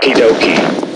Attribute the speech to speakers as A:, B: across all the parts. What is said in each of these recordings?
A: Okie dokie.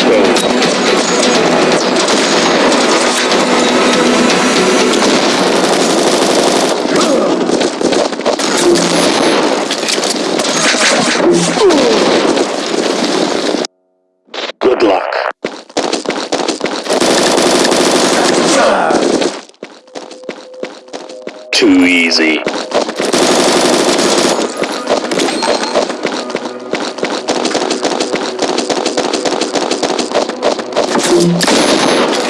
A: Road. ハハハハ!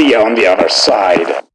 A: On the other side.